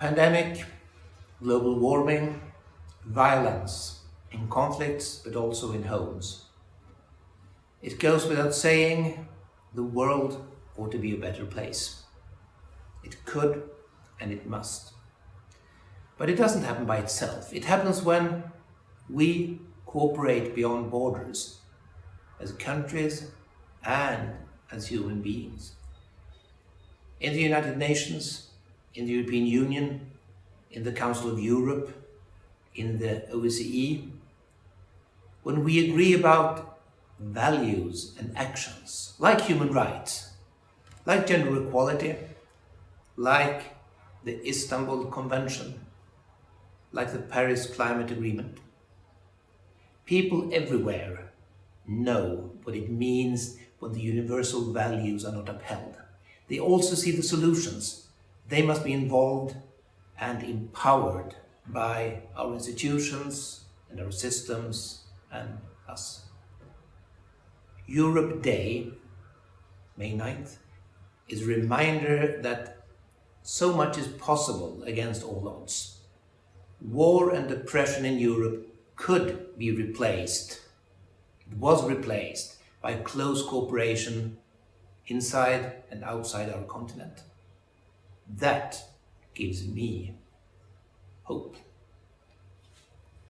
Pandemic, global warming, violence in conflicts, but also in homes. It goes without saying, the world ought to be a better place. It could and it must. But it doesn't happen by itself. It happens when we cooperate beyond borders as countries and as human beings. In the United Nations, in the European Union, in the Council of Europe, in the OSCE, when we agree about values and actions, like human rights, like gender equality, like the Istanbul Convention, like the Paris Climate Agreement. People everywhere know what it means when the universal values are not upheld. They also see the solutions. They must be involved and empowered by our institutions and our systems and us. Europe Day, May 9th, is a reminder that so much is possible against all odds. War and depression in Europe could be replaced, it was replaced by close cooperation inside and outside our continent. That gives me hope.